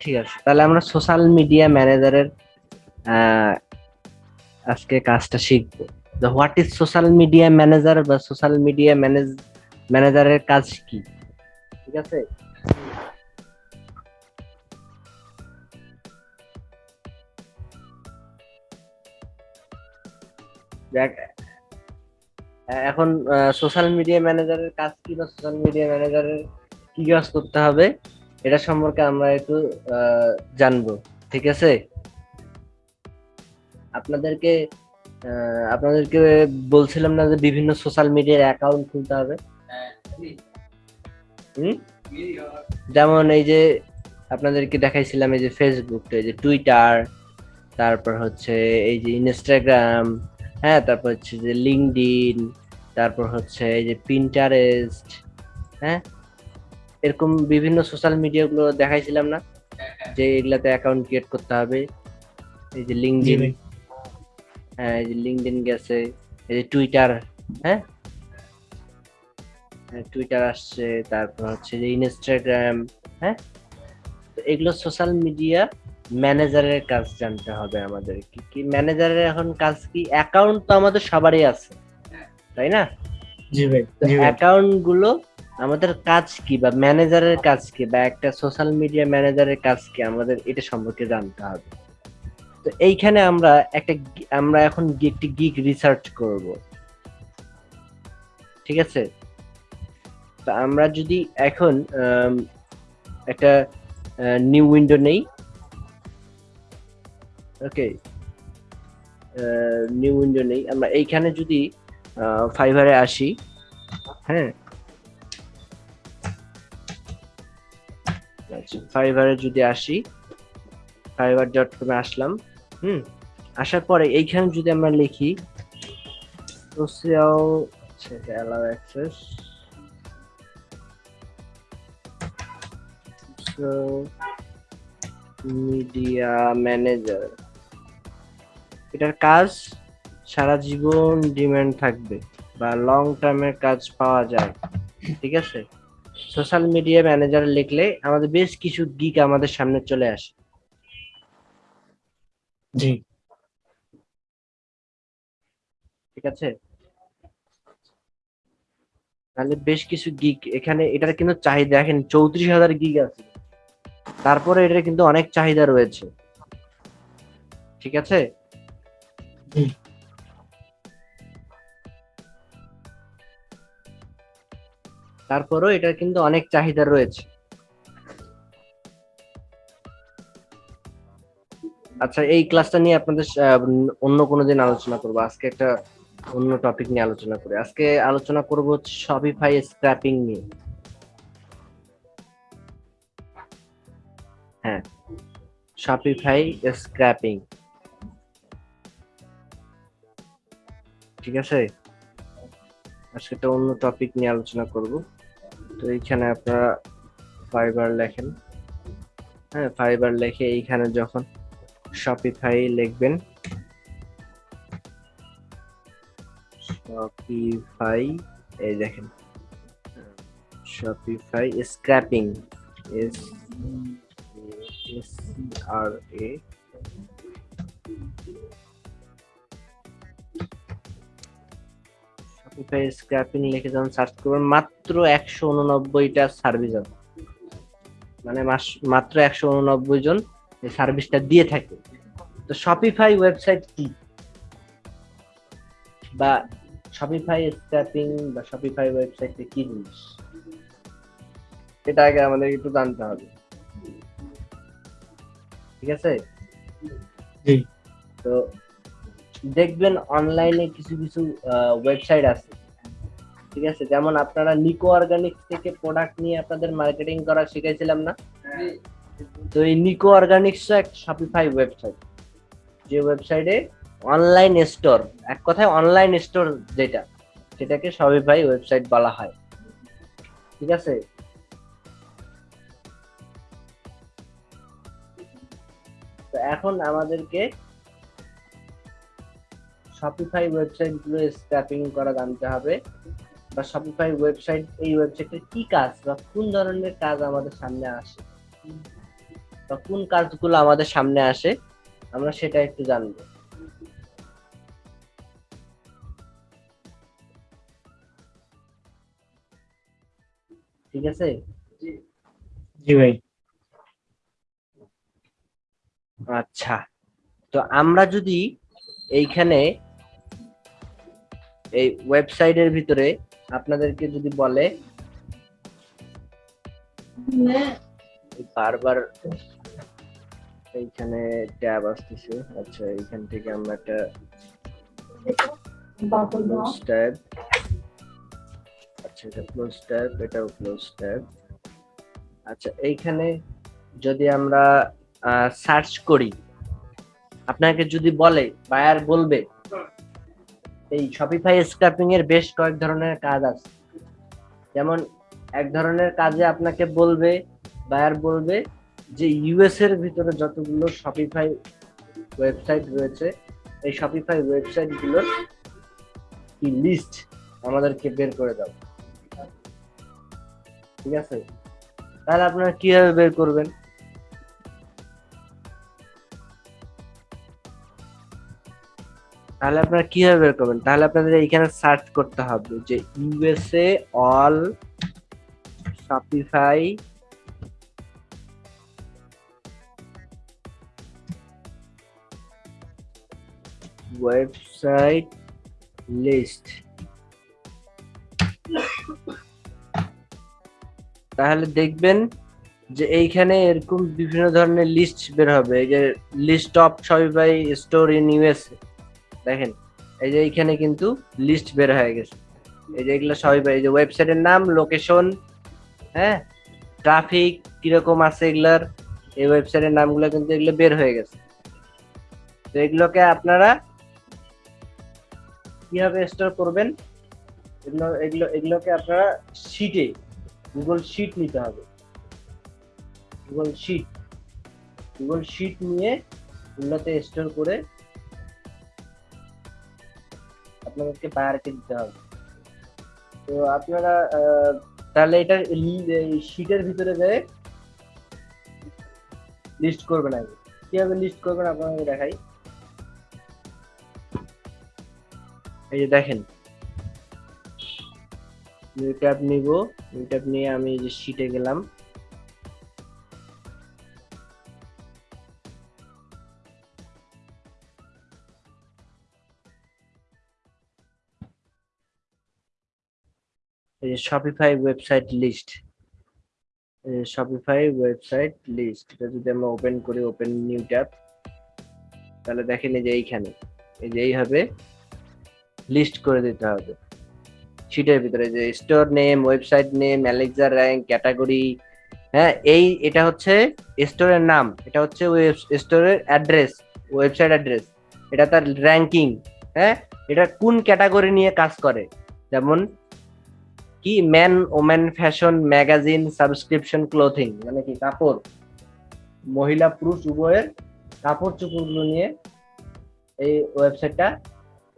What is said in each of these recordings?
ঠিক আছে। তাহলে আমরা সোশ্যাল মিডিয়া ম্যানেজারের আজকে কাজটা শিখব। What is social media manager বা সোশ্যাল মিডিয়া ম্যানেজ ম্যানেজারের কাজ কি? ঠিক আছে? এখন সোশ্যাল মিডিয়া ম্যানেজারের কাজ কি বা সোশ্যাল মিডিয়া ম্যানেজারের কি কাজ করতে হবে? এটা সম্পর্কে আমরা একটু জানব, ঠিক আছে? আপনাদেরকে আপনাদেরকে বলছিলাম না যে বিভিন্ন সোশ্যাল মিডিয়ার অ্যাকাউন্ট খুলতে হবে? যেমন এই যে আপনাদেরকে দেখাইছিলাম এই যে ফেসবুক এই যে টুইটার তারপর হচ্ছে এই যে ইনস্টাগ্রাম হ্যাঁ তারপর হচ্ছে যে লিঙ্কডিন তারপর হচ্ছে এই যে পিন্টারেস্ট হ্যাঁ? এরকম বিভিন্ন সোশ্যাল মিডিয়াগুলো দেখাইছিলাম না? যে এগুলাতে অ্যাকাউন্ট ক্রিয়েট করতে হবে। এই যে লিঙ্কডিন হ্যাঁ এই যে লিঙ্কডিন গেছে এই যে টুইটার হ্যাঁ? হ্যাঁ, টুইটার আসছে তারপর হচ্ছে যে ইনস্টাগ্রাম হ্যাঁ? তো এগুলো সোশ্যাল মিডিয়া ম্যানেজারের কাজ জানতে হবে আমাদের কি কি ম্যানেজারের এখন কাজ কি? অ্যাকাউন্ট তো আমাদের সবারই আছে তাই না? জি ভাই অ্যাকাউন্টগুলো আমাদের কাজ কি বা ম্যানেজারের কাজ কি বা একটা সোশ্যাল মিডিয়া ম্যানেজারের কাজ কি আমাদের এটা সম্পর্কে জানতে হবে। তো এইখানে আমরা একটা আমরা এখন একটি গিগ রিসার্চ করব। ঠিক আছে? তো আমরা যদি এখন একটা নিউ উইন্ডো নেই। ওকে। নিউ উইন্ডো নেই। আমরা এইখানে যদি ফাইবারে আসি হ্যাঁ? ফাইবারে যদি আসি, ফাইবার ডট কমে আসলাম, হুম, আসার পরে এইখানে যদি আমরা লিখি social allow access media manager এটার কাজ সারা জীবন ডিমান্ড থাকবে বা লং টার্মের কাজ পাওয়া যায়, ঠিক আছে? সোশ্যাল মিডিয়া ম্যানেজার লিখলে আমাদের বেশ কিছু গিক আমাদের সামনে চলে আসে। জি। ঠিক আছে? তাহলে বেশ কিছু গিগ এখানে এটার কিন্তু চাহিদা দেখেন চৌত্রিশ হাজার গিগ আছে। তারপরে এটার কিন্তু অনেক চাহিদা রয়েছে। ঠিক আছে? তারপরেও এটার কিন্তু অনেক চাহিদা রয়েছে। আচ্ছা এই ক্লাসটা নিয়ে আপনাদের অন্য কোনো দিন আলোচনা করব। আজকে একটা অন্য টপিক নিয়ে আলোচনা করি। আজকে আলোচনা করব হচ্ছে শপিফাই স্ক্র্যাপিং নিয়ে। হ্যাঁ শপিফাই স্ক্র্যাপিং ঠিক আছে? আজকে একটা অন্য টপিক নিয়ে আলোচনা করব। তো এইখানে আপনারা ফাইবার লেখেন। হ্যাঁ ফাইবার লেখে এইখানে যখন শপিফাই লিখবেন শপিফাই এই দেখেন Shopify scraping S R A Shopify scraping লিখে যখন সার্চ করবেন মাত্র একশো উননব্বইটা সার্ভিস আছে। মানে মাত্র একশো উননব্বই জন এই সার্ভিসটা দিয়ে থাকে। তো শপিফাই ওয়েবসাইট কি? বা শপিফাই স্ক্র্যাপিং বা শপিফাই ওয়েবসাইট কি জিনিস? এটা আগে আমাদের একটু জানতে হবে। ঠিক আছে? তো দেখবেন অনলাইনে কিছু কিছু ওয়েবসাইট আছে। ঠিক আছে? যেমন আপনারা নিকো অর্গানিক্স থেকে প্রোডাক্ট নিয়ে আপনাদের মার্কেটিং করা শিখেছিলাম না? তো এই নিকো অর্গানিক্স একটা শপিফাই ওয়েবসাইট যে ওয়েবসাইটে অনলাইন স্টোর এক কথায় অনলাইন স্টোর যেটা, সেটাকে শপিফাই ওয়েবসাইট বলা হয়। ঠিক আছে? তো এখন আমাদেরকে শপিফাই ওয়েবসাইটগুলো স্ক্র্যাপিং করা জানতে হবে। বা শপিফাই ওয়েবসাইট এই ওয়েবসাইটের কি কাজ বা কোন ধরনের কাজ আমাদের সামনে আসে? বা কোন কাজগুলো আমাদের সামনে আসে? আমরা সেটা একটু জানব। ঠিক আছে? জি ভাই। আচ্ছা। তো আমরা যদি এইখানে এই ওয়েবসাইটের ভিতরে আপনাদেরকে যদি বলে বারবার এইখানে ট্যাব আসতেছে। আচ্ছা এইখান থেকে আমরা একটা আচ্ছা এটা ক্লোজ ক্লোজ আচ্ছা এইখানে যদি আমরা সার্চ করি, আপনাকে যদি বলে বায়ার বলবে এই শপিফাই স্ক্র্যাপিং এর বেশ কয়েক ধরনের কাজ আছে। যেমন এক ধরনের কাজে আপনাকে বলবে বায়ার বলবে যে ইউএস এর ভিতরে যতগুলো শপিফাই ওয়েবসাইট রয়েছে, এই শপিফাই ওয়েবসাইটগুলোর কি লিস্ট আমাদেরকে বের করে দাও। ঠিক আছে? তাহলে আপনারা কীভাবে বের করবেন? তাহলে আপনারা কীভাবে বের করবেন? তাহলে আপনাদের এইখানে সার্চ করতে হবে যে USA all Shopify website list তাহলে দেখবেন যে এইখানে এরকম বিভিন্ন ধরনের লিস্ট বের হবে। যে list of Shopify store in USA দেখেন, এই যে এইখানে কিন্তু লিস্ট বের হয়ে গেছে। এই যে এগুলো সবই এই যে ওয়েবসাইটের নাম লোকেশন হ্যাঁ ট্রাফিক কীরকম আছে এগুলার, এই ওয়েবসাইটের নামগুলো কিন্তু এগুলো বের হয়ে গেছে। তো এগুলোকে আপনারা কীভাবে স্টোর করবেন? এগুলো এগুলো, এগুলোকে আপনারা শিটে গুগল শিট নিতে হবে। গুগল শিট গুগল শিট নিয়ে এগুলোতে স্টোর করে আপনাদেরকে বায়ারকে দিতে হবে। তো আপনারা তাহলে এটা শিটের ভিতরে যেয়ে লিস্ট করবেন আগে। কীভাবে লিস্ট করবেন আপনাকে দেখাই। এই যে দেখেন। নিউ নিব। নিয়ে আমি যে শিটে গেলাম। এই Shopify website list Shopify website list এটা যদি আমরা ওপেন করি ওপেন নিউ ট্যাব তাহলে দেখেন এই যে এইখানে, এই যে এইভাবে লিস্ট করে দিতে হবে। শিটের ভিতরে যে store name website name Alexa rank category হ্যাঁ এই এটা হচ্ছে স্টোরের নাম, এটা হচ্ছে ওয়েব স্টোরের অ্যাড্রেস ওয়েবসাইট অ্যাড্রেস এটা তার র্যাঙ্কিং হ্যাঁ এটা কোন ক্যাটাগরি নিয়ে কাজ করে? যেমন কি man woman fashion magazine subscription clothing? মানে কি কাপড়? মহিলা, পুরুষ, উভয়ের কাপড় চোপড়গুলো নিয়ে এই ওয়েবসাইটটা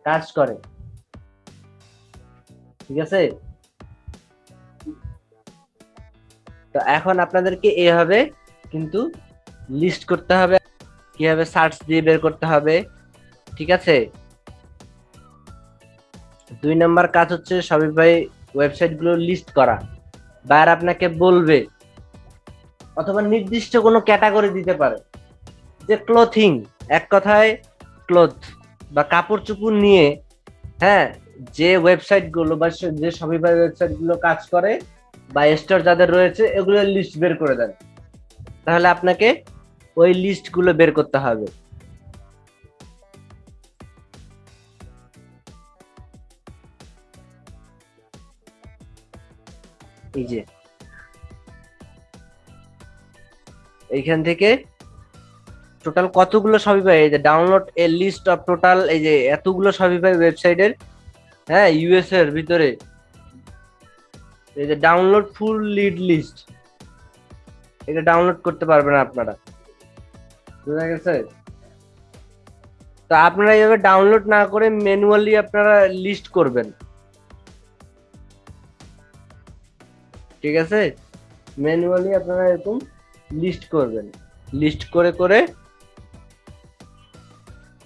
কাজ করে। ঠিক আছে? তো এখন আপনাদেরকে এভাবে কিন্তু লিস্ট করতে হবে। কীভাবে সার্চ দিয়ে বের করতে হবে। ঠিক আছে? দুই নম্বর কাজ হচ্ছে শপিফাই ওয়েবসাইট গুলো লিস্ট করা বায়ার আপনাকে বলবে অথবা নির্দিষ্ট কোনো ক্যাটাগরি দিতে পারে যে ক্লোথিং এক কথায় ক্লোথ বা কাপড় চোপড় নিয়ে হ্যাঁ যে ওয়েবসাইটগুলো বা যে শপিফাই ওয়েবসাইটগুলো কাজ করে বা স্টোর যাদের রয়েছে এগুলোর লিস্ট বের করে দেন। তাহলে আপনাকে ওই লিস্টগুলো বের করতে হবে। এই যে। এইখান থেকে টোটাল কতগুলো শপিফাই এই যে download a list of total এই যে এতগুলো শপিফাই ওয়েবসাইটের হ্যাঁ ইউএস এর ভিতরে। এই যে ডাউনলোড ফুল লিড লিস্ট এটা ডাউনলোড করতে পারবেন আপনারা। বুঝা গেছে? তো আপনারা এইভাবে ডাউনলোড না করে ম্যানুয়ালি আপনারা লিস্ট করবেন। ঠিক আছে? ম্যানুয়ালি আপনারা এরকম লিস্ট করবেন। লিস্ট করে করে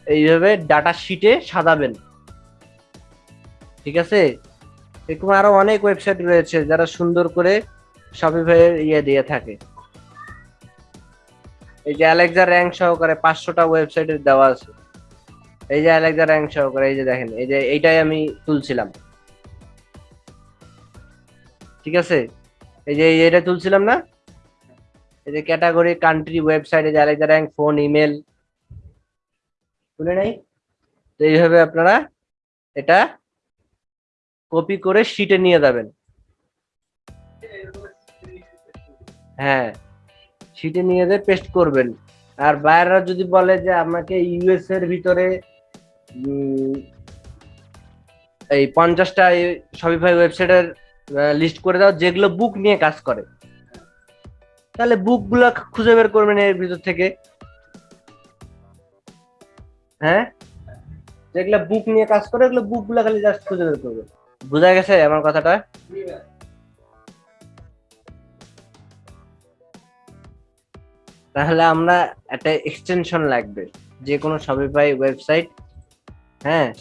এইভাবে ডাটা শিটে সাজাবেন। ঠিক আছে? এরকম আরও অনেক ওয়েবসাইট রয়েছে যারা সুন্দর করে শপিফাইয়ের ইয়ে দিয়ে থাকে। এই যে অ্যালেক্সা র্যাঙ্ক সহকারে পাঁচশোটা ওয়েবসাইটের দেওয়া আছে। এই যে অ্যালেক্সা র্যাঙ্ক সহকারে, এই যে দেখেন, এই যে এইটাই আমি তুলছিলাম। ঠিক আছে? এই যে এটা তুলছিলাম না? এই যে ক্যাটাগরি কান্ট্রি ওয়েবসাইট যে অ্যালেক্সা র্যাঙ্ক ফোন ইমেল তুলে নাই? তো এইভাবে আপনারা এটা কপি করে শিটে নিয়ে যাবেন। হ্যাঁ শিটে নিয়ে যেয়ে পেস্ট করবেন। আর বাইরেরা যদি বলে যে আমাকে ইউএস এর ভিতরে এই পঞ্চাশটা শপিফাই ওয়েবসাইটের লিস্ট করে দাও, যেগুলো বুক নিয়ে কাজ করে। তাহলে বুকগুলো খুঁজে বের করবেন এর ভিতর থেকে। হ্যাঁ? যেগুলো বুক নিয়ে কাজ করে, ওগুলো বুকগুলো খালি জাস্ট খুঁজে বের করবে। বোঝা গেছে আমার কথাটা? তাহলে আমরা একটা এক্সটেনশন লাগবে। যে কোনো শপিফাই ওয়েবসাইট হ্যাঁ?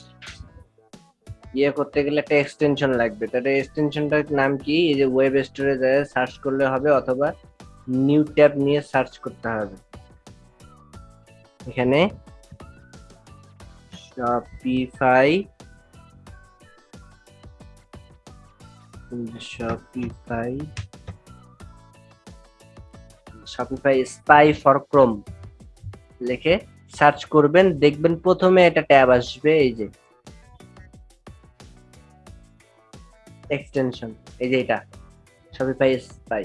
ইয়ে করতে গেলে একটা এক্সটেনশন লাগবে। তাহলে এক্সটেনশনটার নাম কি? এই যে ওয়েব স্টোরে যায় সার্চ করলে হবে অথবা নিউ ট্যাব নিয়ে সার্চ করতে হবে। এখানে Shopify Shopify Shopify spy for Chrome লিখে সার্চ করবেন, দেখবেন প্রথমে এটা ট্যাব আসবে, এই যে এক্সটেনশন এই যে এটা শপিফাই স্পাই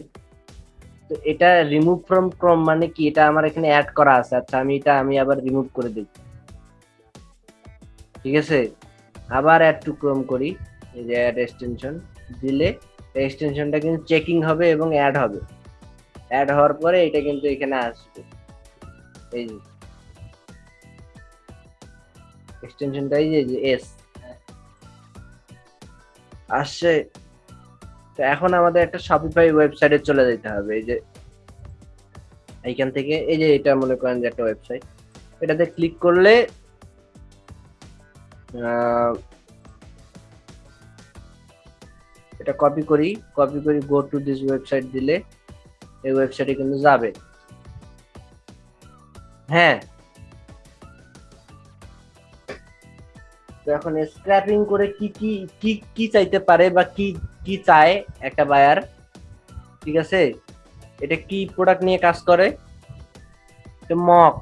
তো এটা রিমুভ ফ্রম ক্রোম মানে কি? এটা আমার এখানে অ্যাড করা আছে। আচ্ছা আমি এটা, আমি আবার রিমুভ করে দিই। ঠিক আছে? আবার অ্যাড টু ক্রোম করি। এই যে অ্যাড এক্সটেনশন দিলে এক্সটেনশনটা কিন্তু চেকিং হবে এবং অ্যাড হবে। অ্যাড হওয়ার পরে এটা কিন্তু এখানে আসবে। এই যে এক্সটেনশনটা এই যে এস আসছে। তো এখন আমাদের একটা শপিফাই ওয়েবসাইটে চলে যেতে হবে। এই যে এইখান থেকে, এই যে এটা মনে করেন যে একটা ওয়েবসাইট এটাতে ক্লিক করলে এটা কপি করি। কপি করি গো টু দিস ওয়েবসাইট দিলে এই ওয়েবসাইটে কিন্তু যাবে। হ্যাঁ এখন স্ক্র্যাপিং করে কি কি কি কি চাইতে পারে বা কি কি চায় একটা বায়ার ঠিক আছে? এটা কি প্রোডাক্ট নিয়ে কাজ করে? মক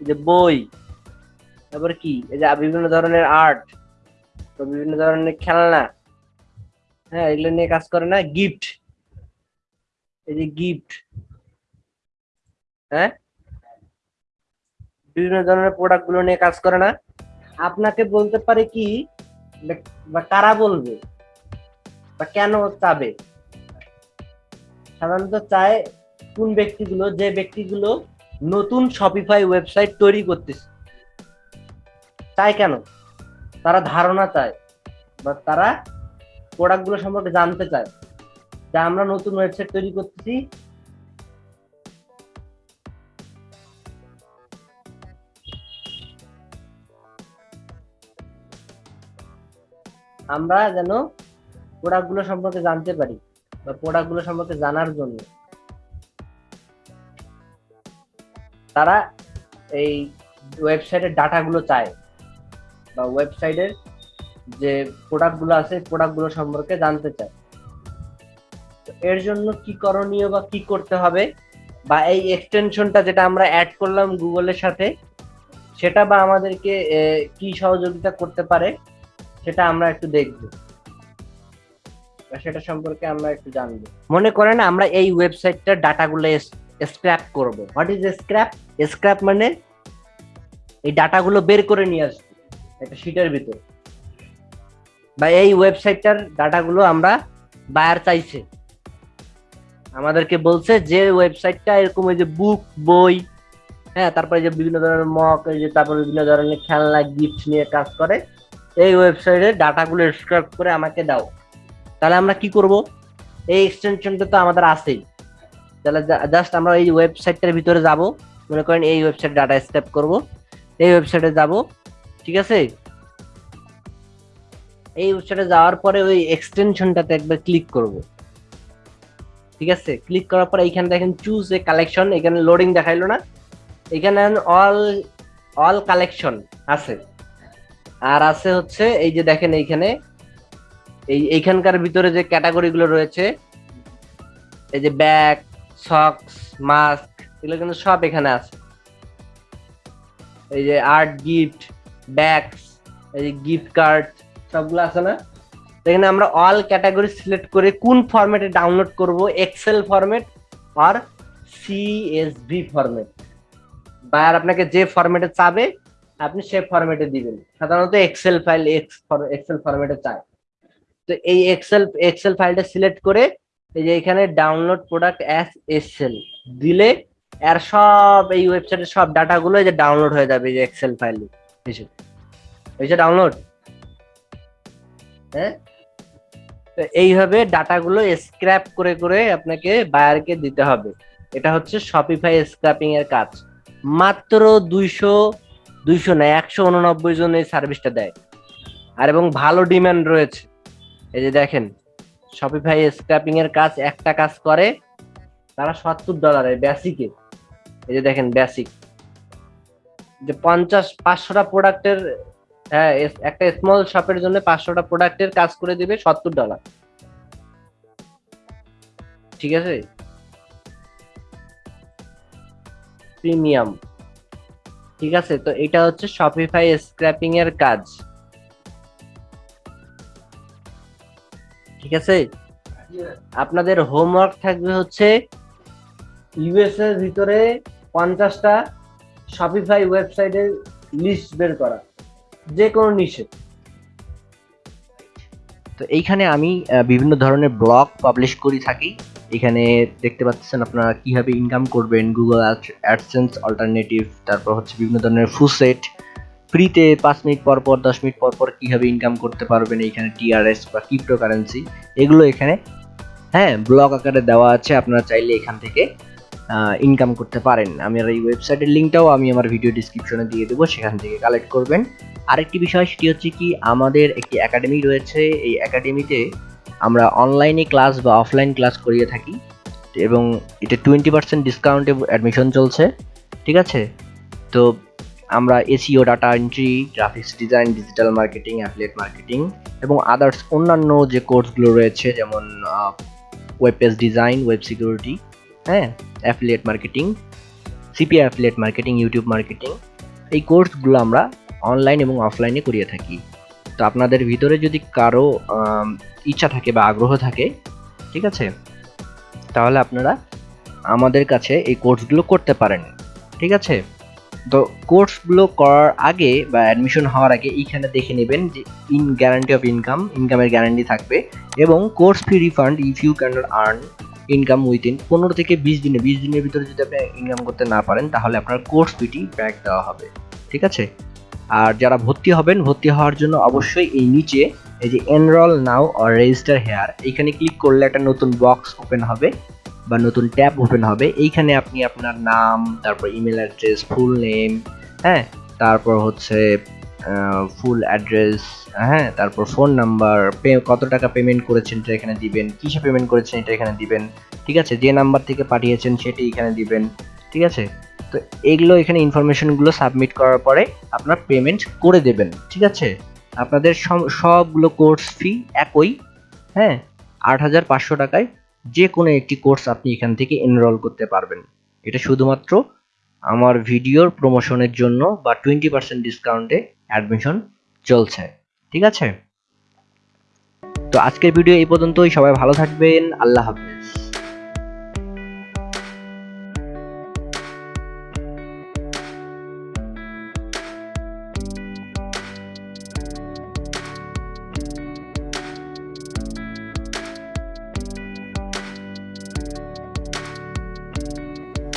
যে বই, তারপর কি? এই যে বিভিন্ন ধরনের আর্ট বিভিন্ন ধরনের খেলনা হ্যাঁ এগুলো নিয়ে কাজ করে না? গিফট এই যে গিফট হ্যাঁ? বিভিন্ন ধরনের প্রোডাক্টগুলো নিয়ে কাজ করে না। আপনাকে বলতে পারে কি, বা কারা বলবে? বা কেন চাবে? সাধারণত চায় কোন ব্যক্তিগুলো? যে ব্যক্তিগুলো নতুন শপিফাই ওয়েবসাইট তৈরি করতেছে। চায় কেন? তারা ধারণা চায়, বা তারা প্রোডাক্টগুলো সম্পর্কে জানতে চায়। যে আমরা নতুন ওয়েবসাইট তৈরি করতেছি আমরা যেন প্রোডাক্টগুলো সম্পর্কে জানতে পারি বা প্রোডাক্টগুলো সম্পর্কে জানার জন্য। তারা এই ওয়েবসাইটের ডাটাগুলো চায় বা ওয়েবসাইটের যে প্রোডাক্টগুলো আছে প্রোডাক্টগুলো সম্পর্কে জানতে চায়। এর জন্য কি করণীয় বা কি করতে হবে বা এই এক্সটেনশনটা যেটা আমরা অ্যাড করলাম গুগলের সাথে, সেটা বা আমাদেরকে কি সহযোগিতা করতে পারে সেটা আমরা একটু দেখব। সেটা সম্পর্কে আমরা একটু জানব। মনে করেন আমরা এই ওয়েবসাইটটার ডাটাগুলো স্ক্র্যাপ করব। হোয়াট ইজ স্ক্র্যাপ স্ক্র্যাপ মানে এই ডাটাগুলো বের করে নিয়ে আসব একটা শিটের ভিতর। বা এই ওয়েবসাইটটার ডাটাগুলো আমরা বায়ার চাইছে। আমাদেরকে বলছে যে ওয়েবসাইটটা এরকম ওই যে বুক বই হ্যাঁ তারপরে যে বিভিন্ন ধরনের মক এই যে তারপর বিভিন্ন ধরনের খেলনা গিফট নিয়ে কাজ করে। এই ওয়েবসাইটে ডাটাগুলো স্ক্রাইব করে আমাকে দাও। তাহলে আমরা কি করব? এই এক্সটেনশনটা তো আমাদের আছেই। তাহলে জাস্ট আমরা এই ওয়েবসাইটটার ভিতরে যাব। মনে করেন এই ওয়েবসাইট ডাটা স্ক্র্যাপ করব। এই ওয়েবসাইটে যাব, ঠিক আছে? এই ওয়েবসাইটে যাওয়ার পরে ওই এক্সটেনশনটাতে একবার ক্লিক করব। ঠিক আছে? ক্লিক করার পরে এইখানে দেখেন চুজ এ কালেকশন এখানে লোডিং দেখাইলো না। এখানে অল অল কালেকশন আছে। আর আছে হচ্ছে, এই যে দেখেন এইখানে, এই এইখানকার ভিতরে যে ক্যাটাগরি গুলো রয়েছে, এই যে ব্যাগ, সক্স, মাস্ক, এগুলো কিন্তু সব এখানে আছে। এই যে আর্ট গিফট, ব্যাগস, এই যে গিফট কার্ড, সবগুলো আছে না? এখানে আমরা অল ক্যাটাগরি সিলেক্ট করে কোন ফরম্যাটে ডাউনলোড করব, এক্সেল ফরম্যাট আর সিএসভি ফরম্যাট। বায়ার আপনাকে যে ফরম্যাটে চাবে আপনি সে ফরম্যাটে দিবেন। সাধারণত এক্সেল ফাইল এক্স এক্সেল ফরম্যাটে চায়। তো এই এক্সেল এক্সেল ফাইলটা সিলেক্ট করে এই যে এখানে ডাউনলোড প্রোডাক্ট অ্যাস এক্সেল দিলে এর সব এই ওয়েবসাইটের সব ডাটাগুলো এই যে ডাউনলোড হয়ে যাবে এই যে এক্সেল ফাইল হয়েছে ডাউনলোড হ্যাঁ? তো এইভাবে ডাটাগুলো স্ক্র্যাপ করে করে আপনাকে বায়ারকে দিতে হবে। এটা হচ্ছে শপিফাই স্ক্র্যাপিং এর কাজ। মাত্র দুইশো দুইশো না, একশো উননব্বই জন এই সার্ভিসটা দেয়। আর এবং ভালো ডিমান্ড রয়েছে। এই যে দেখেন শপিফাই স্ক্র্যাপিং এর কাজ একটা কাজ করে, তারা সত্তর ডলারে বেসিকে এই যে দেখেন বেসিক যে পঞ্চাশ, পাঁচশোটা প্রোডাক্টের হ্যাঁ একটা স্মল শপের জন্য পাঁচশোটা প্রোডাক্টের কাজ করে দিবে সত্তর ডলার ঠিক আছে? প্রিমিয়াম ঠিক আছে? তো এটা হচ্ছে শপিফাই স্ক্র্যাপিং এর কাজ। ঠিক আছে? আপনাদের হোমওয়ার্ক থাকবে হচ্ছে ইউএস এর ভিতরে পঞ্চাশটা শপিফাই ওয়েবসাইটের লিস্ট বের করা। যে কোনো নিষে তো এইখানে আমি বিভিন্ন ধরনের ব্লগ পাবলিশ করি থাকি। এখানে দেখতে পাচ্ছেন আপনারা কীভাবে ইনকাম করবেন গুগল অ্যাডসেন্স অল্টারনেটিভ তারপর হচ্ছে বিভিন্ন ধরনের ফুসেট ফ্রিতে পাঁচ মিনিট পর পর, দশ মিনিট পর পর কীভাবে ইনকাম করতে পারবেন, এইখানে টিআরএস বা ক্রিপ্টো কারেন্সি এগুলো এখানে হ্যাঁ ব্লগ আকারে দেওয়া আছে, আপনারা চাইলে এখান থেকে ইনকাম করতে পারেন। আমি আর এই ওয়েবসাইটের লিঙ্কটাও আমি আমার ভিডিও ডিসক্রিপশনে দিয়ে দেবো, সেখান থেকে কালেক্ট করবেন। আরেকটি বিষয়, সেটি হচ্ছে কি, আমাদের একটি একাডেমি রয়েছে, এই একাডেমিতে আমরা অনলাইনে ক্লাস বা অফলাইন ক্লাস করিয়ে থাকি এবং এটা টোয়েন্টি পার্সেন্ট ডিসকাউন্টে অ্যাডমিশন চলছে, ঠিক আছে? তো আমরা SEO data entry graphics design digital marketing affiliate marketing এবং আদার্স অন্যান্য যে কোর্সগুলো রয়েছে, যেমন web page design web security হ্যাঁ? Affiliate marketing CP affiliate marketing YouTube marketing এই কোর্সগুলো আমরা অনলাইন এবং অফলাইনে করিয়ে থাকি। তো আপনাদের ভিতরে যদি কারও ইচ্ছা থাকে বা আগ্রহ থাকে, ঠিক আছে? তাহলে আপনারা আমাদের কাছে এই কোর্সগুলো করতে পারেন, ঠিক আছে? তো কোর্সগুলো করার আগে বা অ্যাডমিশন হওয়ার আগে এইখানে দেখে নেবেন যে ইন গ্যারান্টি অফ ইনকাম ইনকামের গ্যারান্টি থাকবে এবং course fee refund if you can earn income within পনেরো থেকে বিশ দিনে, বিশ দিনের ভিতরে যদি আপনি ইনকাম করতে না পারেন, তাহলে আপনার কোর্স ফিটি ব্যাক দেওয়া হবে, ঠিক আছে? আর যারা ভর্তি হবেন, ভর্তি হওয়ার জন্য অবশ্যই এই নিচে এই যে enroll now or register here এইখানে ক্লিক করলে একটা নতুন বক্স ওপেন হবে বা নতুন ট্যাব ওপেন হবে। এইখানে আপনি আপনার নাম, তারপর ইমেল অ্যাড্রেস ফুল নেম হ্যাঁ? তারপর হচ্ছে ফুল অ্যাড্রেস হ্যাঁ? তারপর ফোন নাম্বার পে, কত টাকা পেমেন্ট করেছেন এটা এখানে দিবেন, কিসে পেমেন্ট করেছেন এটা এখানে দিবেন, ঠিক আছে? যে নাম্বার থেকে পাঠিয়েছেন সেটি এখানে দিবেন, ঠিক আছে? তো এগুলো এখানে ইনফরমেশনগুলো সাবমিট করার পরে আপনার পেমেন্ট করে দেবেন, ঠিক আছে? আপনাদের সব- সবগুলো কোর্স ফি একই হ্যাঁ? আট হাজার পাঁচশো টাকায় যে কোনো একটি কোর্স আপনি এখান থেকে এনরোল করতে পারবেন। এটা শুধুমাত্র আমার ভিডিওর প্রমোশনের জন্য বা টোয়েন্টি পার্সেন্ট ডিসকাউন্টে অ্যাডমিশন চলছে। ঠিক আছে? তো আজকের ভিডিও এই পর্যন্তই। সবাই ভালো থাকবেন। আল্লাহ হাফেজ।